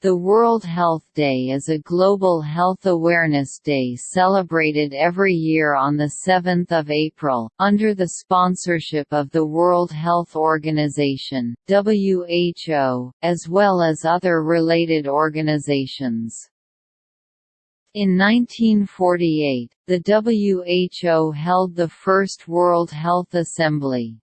The World Health Day is a global health awareness day celebrated every year on 7 April, under the sponsorship of the World Health Organization WHO, as well as other related organizations. In 1948, the WHO held the first World Health Assembly.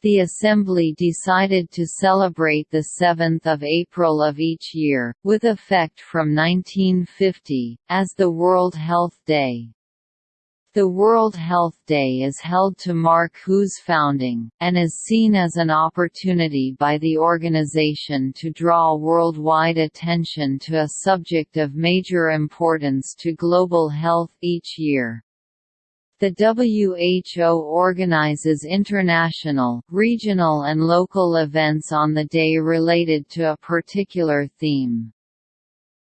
The Assembly decided to celebrate 7 April of each year, with effect from 1950, as the World Health Day. The World Health Day is held to mark WHO's founding, and is seen as an opportunity by the organization to draw worldwide attention to a subject of major importance to global health each year. The WHO organizes international, regional and local events on the day related to a particular theme.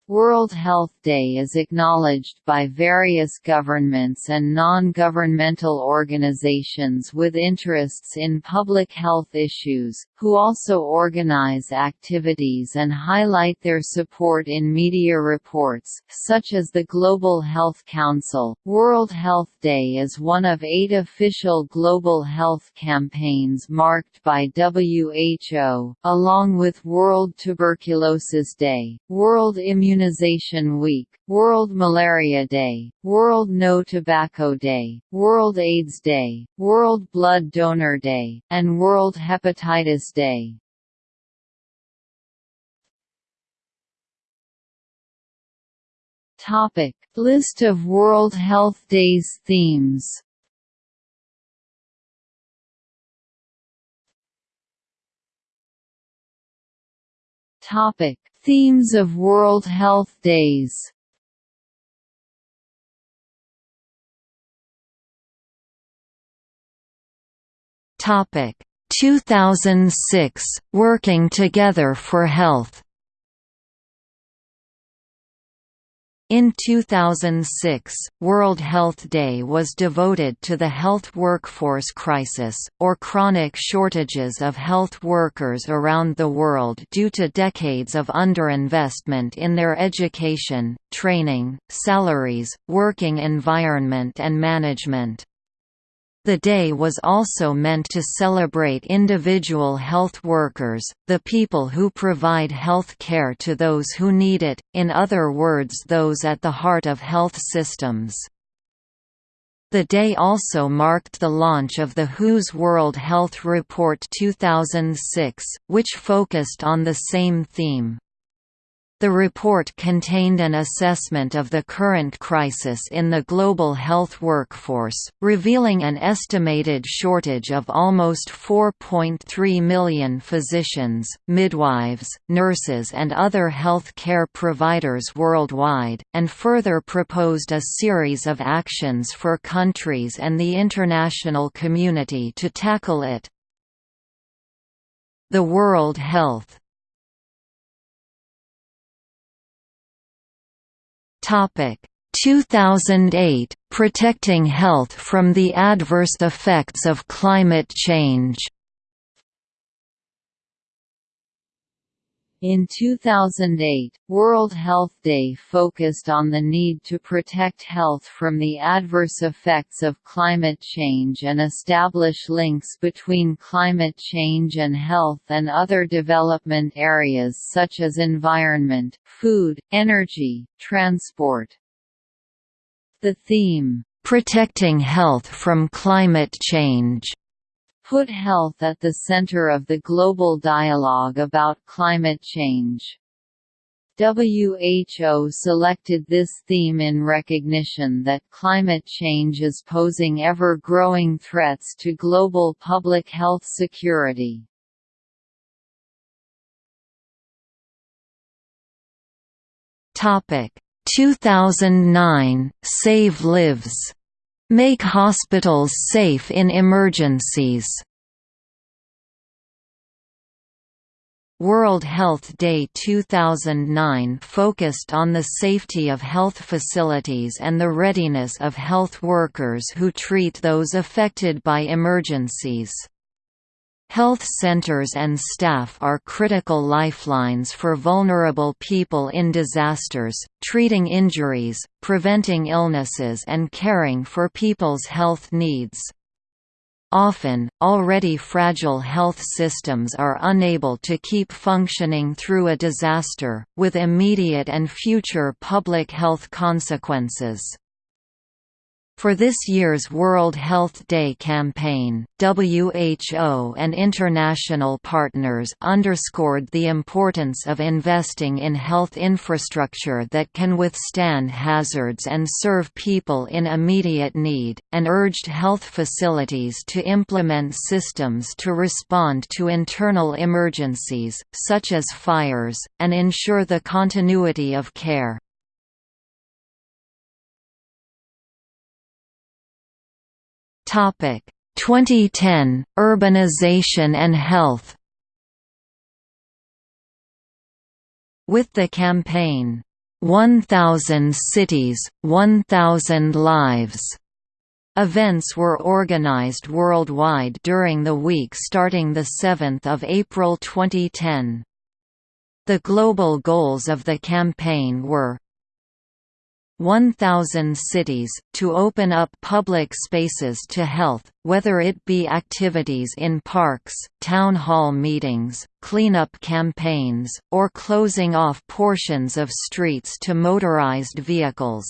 World Health Day is acknowledged by various governments and non-governmental organizations with interests in public health issues, who also organize activities and highlight their support in media reports, such as the Global Health Council. World Health Day is one of eight official global health campaigns marked by WHO, along with World Tuberculosis Day, World Immunization Immunization Week, World Malaria Day, World No Tobacco Day, World AIDS Day, World Blood Donor Day, and World Hepatitis Day. Topic: List of World Health Days themes. Topic: Themes of World Health Days. Topic. 2006 Working Together for Health In 2006, World Health Day was devoted to the health workforce crisis, or chronic shortages of health workers around the world due to decades of underinvestment in their education, training, salaries, working environment and management. The day was also meant to celebrate individual health workers, the people who provide health care to those who need it, in other words those at the heart of health systems. The day also marked the launch of the WHO's World Health Report 2006, which focused on the same theme. The report contained an assessment of the current crisis in the global health workforce, revealing an estimated shortage of almost 4.3 million physicians, midwives, nurses and other health care providers worldwide, and further proposed a series of actions for countries and the international community to tackle it. The World Health Topic. 2008 Protecting Health from the Adverse Effects of Climate Change In 2008, World Health Day focused on the need to protect health from the adverse effects of climate change and establish links between climate change and health and other development areas such as environment, food, energy, transport. The theme, "'Protecting Health from Climate Change' put health at the center of the global dialogue about climate change. WHO selected this theme in recognition that climate change is posing ever-growing threats to global public health security. Topic 2009 Save Lives Make hospitals safe in emergencies. World Health Day 2009 focused on the safety of health facilities and the readiness of health workers who treat those affected by emergencies. Health centers and staff are critical lifelines for vulnerable people in disasters, treating injuries, preventing illnesses and caring for people's health needs. Often, already fragile health systems are unable to keep functioning through a disaster, with immediate and future public health consequences. For this year's World Health Day campaign, WHO and international partners underscored the importance of investing in health infrastructure that can withstand hazards and serve people in immediate need, and urged health facilities to implement systems to respond to internal emergencies, such as fires, and ensure the continuity of care. Topic 2010 Urbanization and health With the campaign 1000 cities 1000 lives Events were organized worldwide during the week starting 7 April 2010. The global goals of the campaign were 1,000 cities, to open up public spaces to health, whether it be activities in parks, town hall meetings, cleanup campaigns, or closing off portions of streets to motorized vehicles.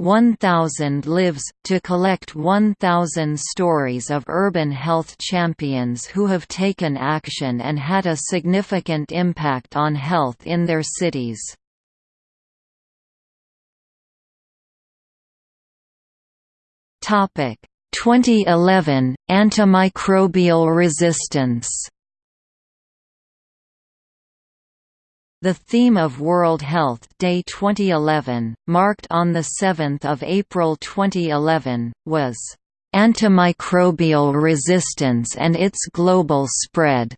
1000 Lives, to collect 1000 stories of urban health champions who have taken action and had a significant impact on health in their cities. Topic 2011 Antimicrobial resistance The theme of World Health Day 2011, marked on 7 April 2011, was, "...antimicrobial resistance and its global spread."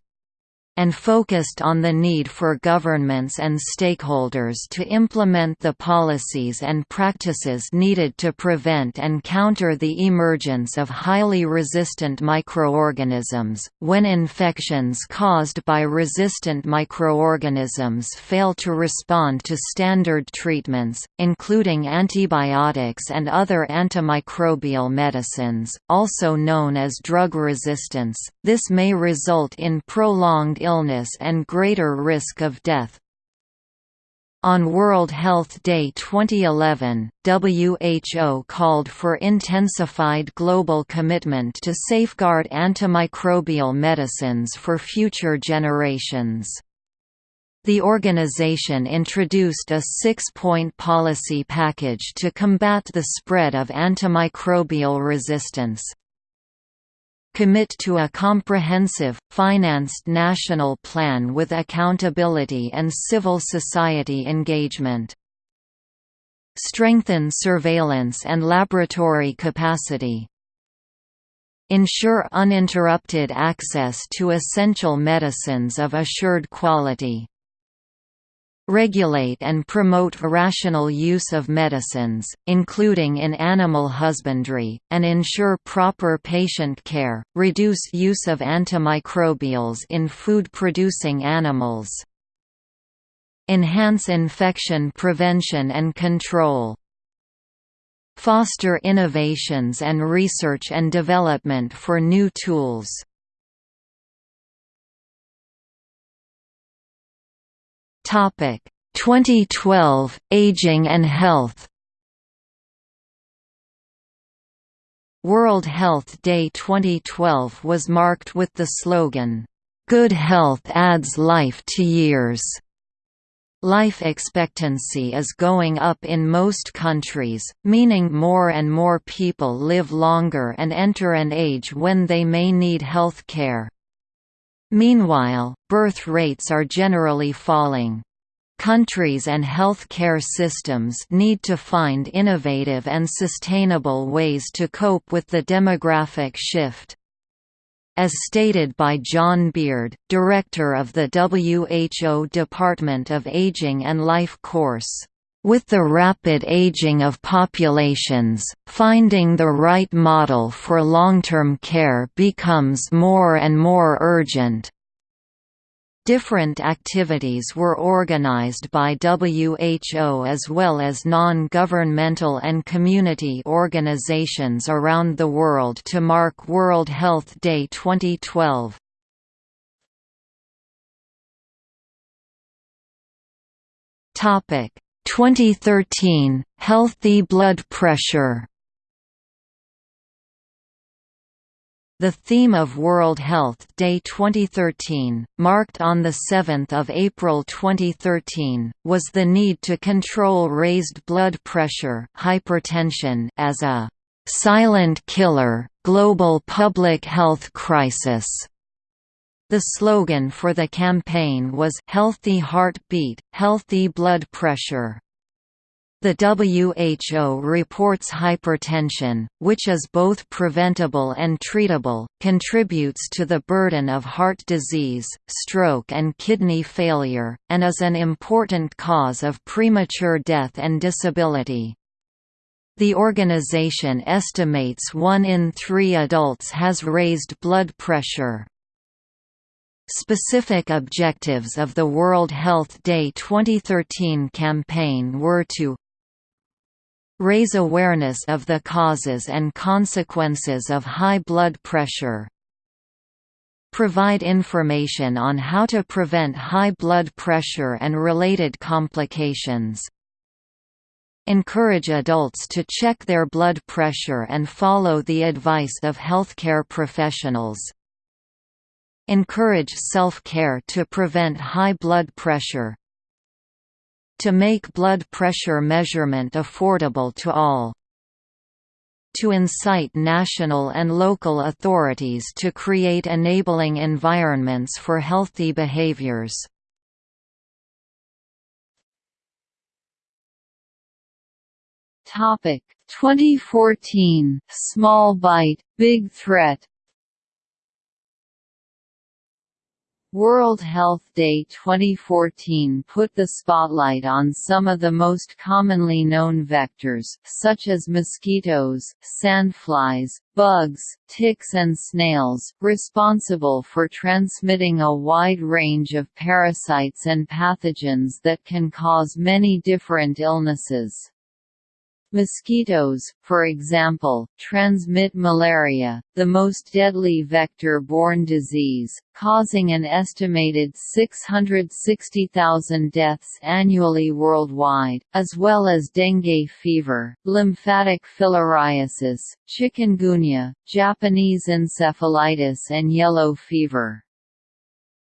And focused on the need for governments and stakeholders to implement the policies and practices needed to prevent and counter the emergence of highly resistant microorganisms. When infections caused by resistant microorganisms fail to respond to standard treatments, including antibiotics and other antimicrobial medicines, also known as drug resistance, this may result in prolonged illness and greater risk of death. On World Health Day 2011, WHO called for intensified global commitment to safeguard antimicrobial medicines for future generations. The organization introduced a six-point policy package to combat the spread of antimicrobial resistance, commit to a comprehensive, financed national plan with accountability and civil society engagement. Strengthen surveillance and laboratory capacity. Ensure uninterrupted access to essential medicines of assured quality regulate and promote rational use of medicines, including in animal husbandry, and ensure proper patient care, reduce use of antimicrobials in food-producing animals. Enhance infection prevention and control. Foster innovations and research and development for new tools. Topic 2012 Aging and Health World Health Day 2012 was marked with the slogan, "Good health adds life to years." Life expectancy is going up in most countries, meaning more and more people live longer and enter an age when they may need health care. Meanwhile, birth rates are generally falling. Countries and health care systems need to find innovative and sustainable ways to cope with the demographic shift. As stated by John Beard, director of the WHO Department of Aging and Life Course, With the rapid aging of populations, finding the right model for long-term care becomes more and more urgent. Different activities were organized by WHO as well as non-governmental and community organizations around the world to mark World Health Day 2012. Topic 2013 Healthy blood pressure The theme of World Health Day 2013, marked on 7 April 2013, was the need to control raised blood pressure hypertension as a «silent killer, global public health crisis». The slogan for the campaign was Healthy Heartbeat, Healthy Blood Pressure. The WHO reports hypertension, which is both preventable and treatable, contributes to the burden of heart disease, stroke and kidney failure, and is an important cause of premature death and disability. The organization estimates one in three adults has raised blood pressure. Specific objectives of the World Health Day 2013 campaign were to raise awareness of the causes and consequences of high blood pressure, provide information on how to prevent high blood pressure and related complications, encourage adults to check their blood pressure and follow the advice of healthcare professionals, Encourage self-care to prevent high blood pressure. To make blood pressure measurement affordable to all. To incite national and local authorities to create enabling environments for healthy behaviors. Topic 2014 Small bite, big threat World Health Day 2014 put the spotlight on some of the most commonly known vectors, such as mosquitoes, sandflies, bugs, ticks and snails, responsible for transmitting a wide range of parasites and pathogens that can cause many different illnesses. Mosquitoes, for example, transmit malaria, the most deadly vector-borne disease, causing an estimated 660,000 deaths annually worldwide, as well as dengue fever, lymphatic filariasis, chikungunya, Japanese encephalitis and yellow fever.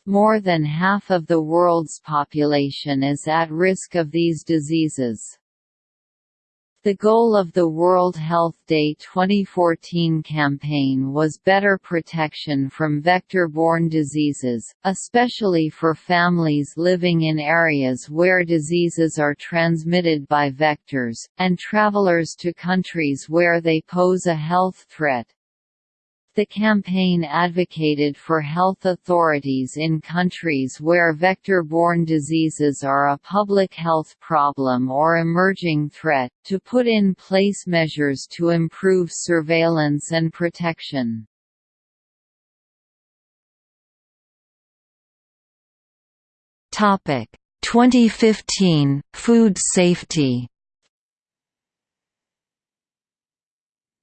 More than half of the world's population is at risk of these diseases. The goal of the World Health Day 2014 campaign was better protection from vector-borne diseases, especially for families living in areas where diseases are transmitted by vectors, and travelers to countries where they pose a health threat. The campaign advocated for health authorities in countries where vector-borne diseases are a public health problem or emerging threat, to put in place measures to improve surveillance and protection. Topic 2015 Food safety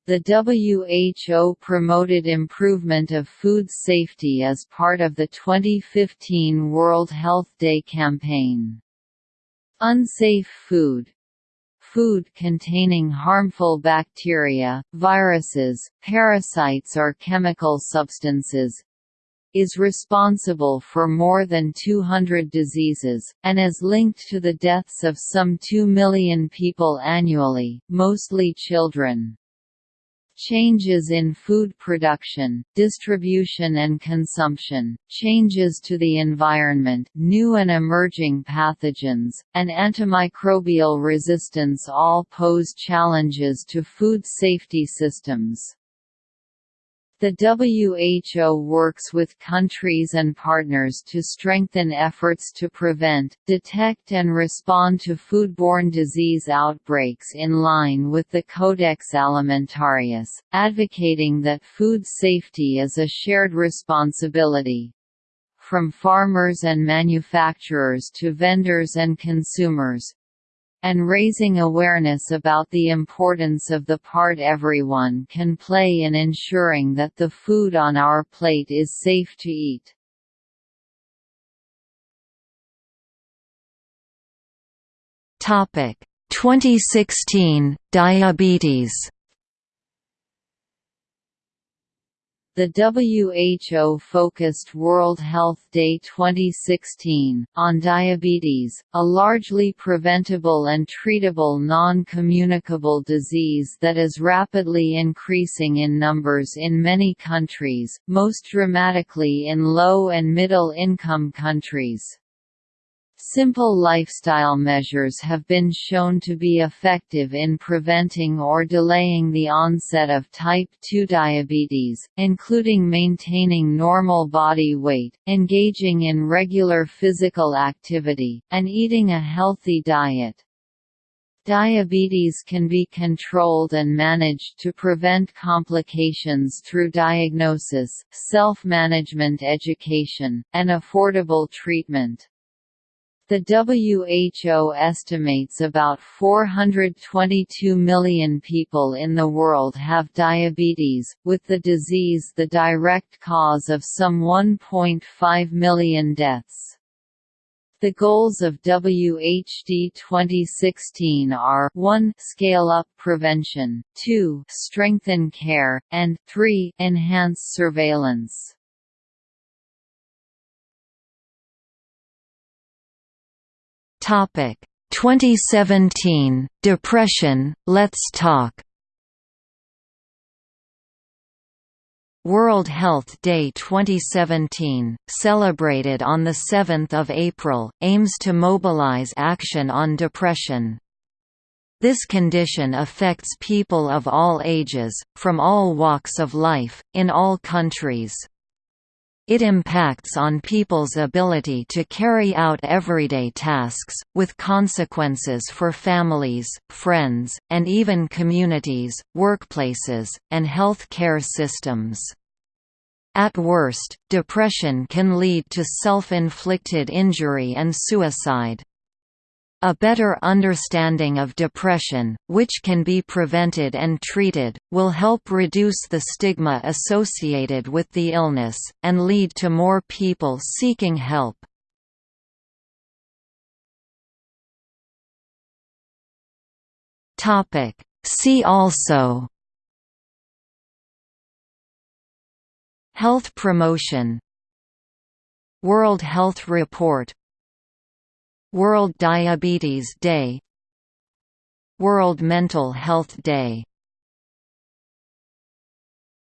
The WHO promoted improvement of food safety as part of the 2015 World Health Day campaign. Unsafe food Food containing harmful bacteria, viruses, parasites or chemical substances, is responsible for more than 200 diseases, and is linked to the deaths of some 2 million people annually, mostly children. Changes in food production, distribution and consumption, changes to the environment, new and emerging pathogens, and antimicrobial resistance all pose challenges to food safety systems. The WHO works with countries and partners to strengthen efforts to prevent, detect and respond to foodborne disease outbreaks in line with the Codex Alimentarius, advocating that food safety is a shared responsibility. From farmers and manufacturers to vendors and consumers, and raising awareness about the importance of the part everyone can play in ensuring that the food on our plate is safe to eat. Topic 2016 Diabetes The WHO focused World Health Day 2016, on diabetes, a largely preventable and treatable non-communicable disease that is rapidly increasing in numbers in many countries, most dramatically in low and middle income countries. Simple lifestyle measures have been shown to be effective in preventing or delaying the onset of type 2 diabetes, including maintaining normal body weight, engaging in regular physical activity, and eating a healthy diet. Diabetes can be controlled and managed to prevent complications through diagnosis, self-management education, and affordable treatment. The WHO estimates about 422 million people in the world have diabetes, with the disease the direct cause of some 1.5 million deaths. The goals of WHD 2016 are 1 scale up prevention, 2 strengthen care, and 3 enhance surveillance. Topic. 2017 Depression. Let's Talk. World Health Day 2017, celebrated on 7 April, aims to mobilize action on depression. This condition affects people of all ages, from all walks of life, in all countries. It impacts on people's ability to carry out everyday tasks, with consequences for families, friends, and even communities, workplaces, and health care systems. At worst, depression can lead to self-inflicted injury and suicide. A better understanding of depression, which can be prevented and treated, will help reduce the stigma associated with the illness, and lead to more people seeking help. See also Health promotion World Health Report World Diabetes Day World Mental Health Day